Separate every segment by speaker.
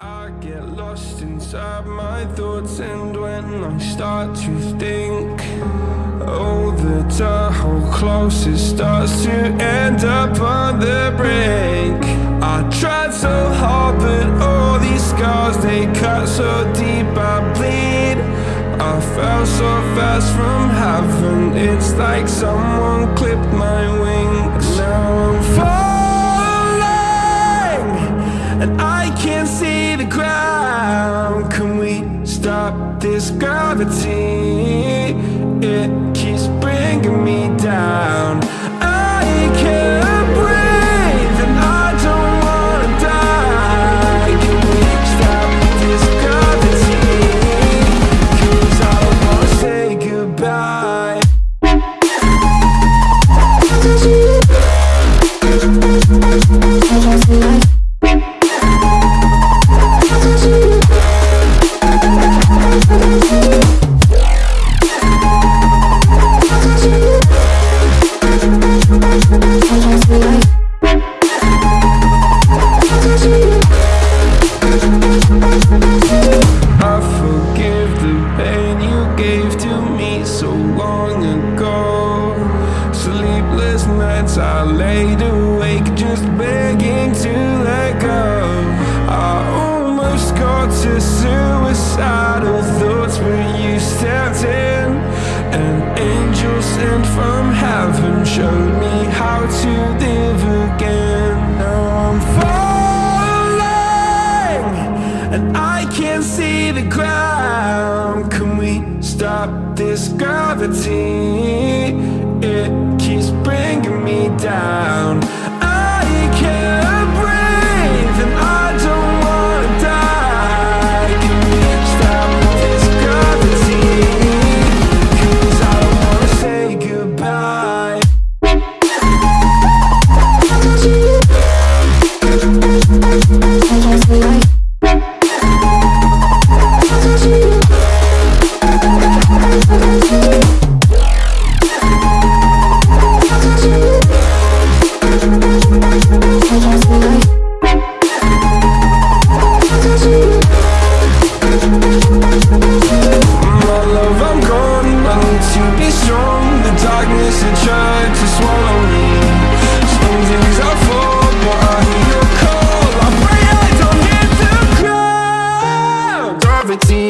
Speaker 1: I get lost inside my thoughts and when I start to think Oh, the Tahoe close, it starts to end up on the brink. I tried so hard, but all these scars, they cut so deep, I bleed. I fell so fast from heaven, it's like someone clipped my wings this gravity? It got to suicidal thoughts, but you stepped in. An angel sent from heaven showed me how to live again. Now I'm falling and I can't see the ground. Can we stop this gravity? Gravity.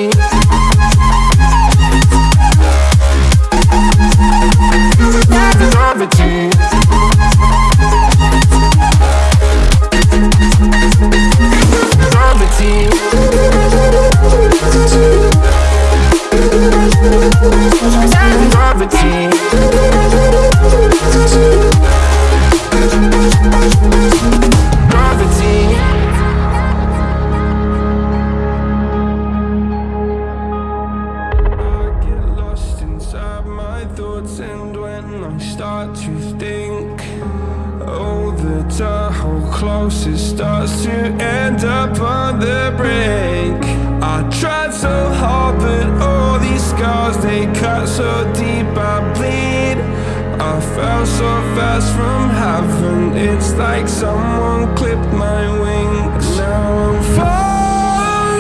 Speaker 1: Fell so fast from heaven, it's like someone clipped my wings. Now I'm falling,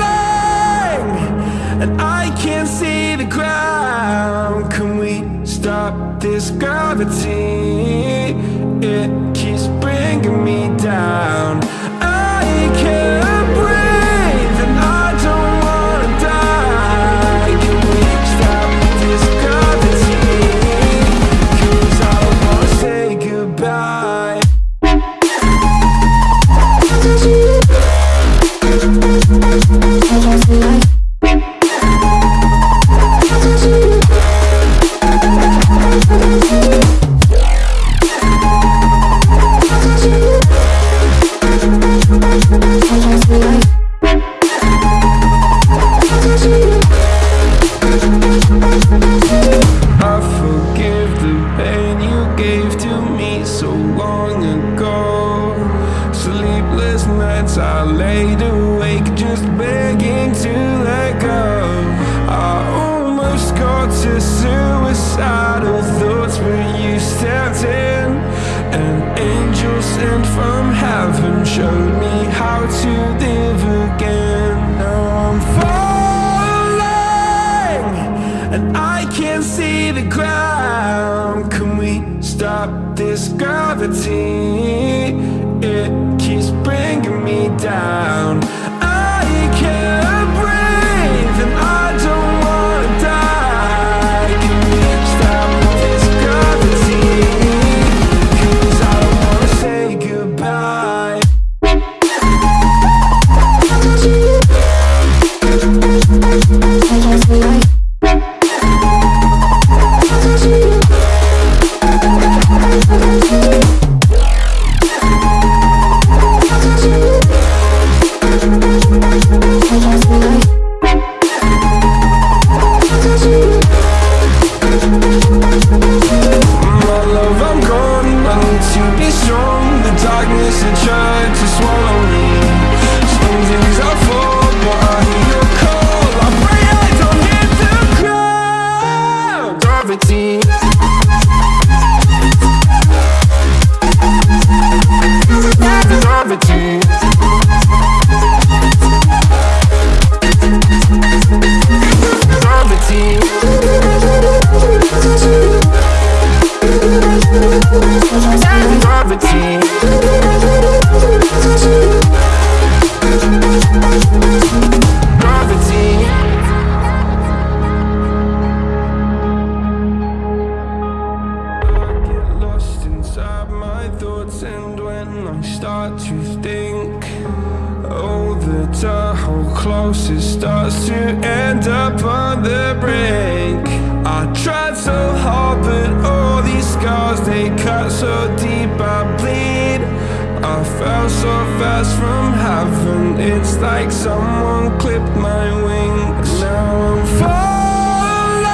Speaker 1: and I can't see the ground. Can we stop this gravity? It keeps bringing me down showed me how to live again. Now I'm falling And I can't see the ground. Can we stop this gravity? It keeps bringing me down. To end up on the brink. I tried so hard, but all these scars, they cut so deep I bleed. I fell so fast from heaven It's like someone clipped my wings. Now I'm falling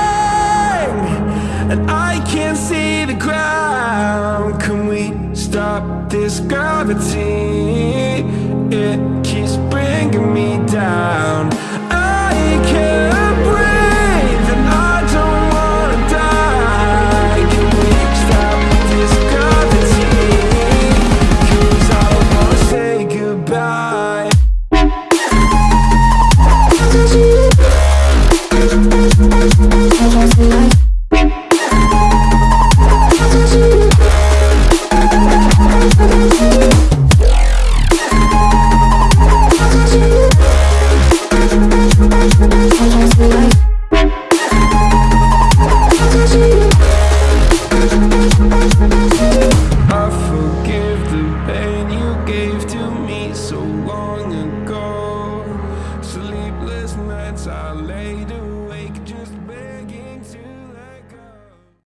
Speaker 1: And I can't see the ground. Can we stop this gravity? It keeps bringing me down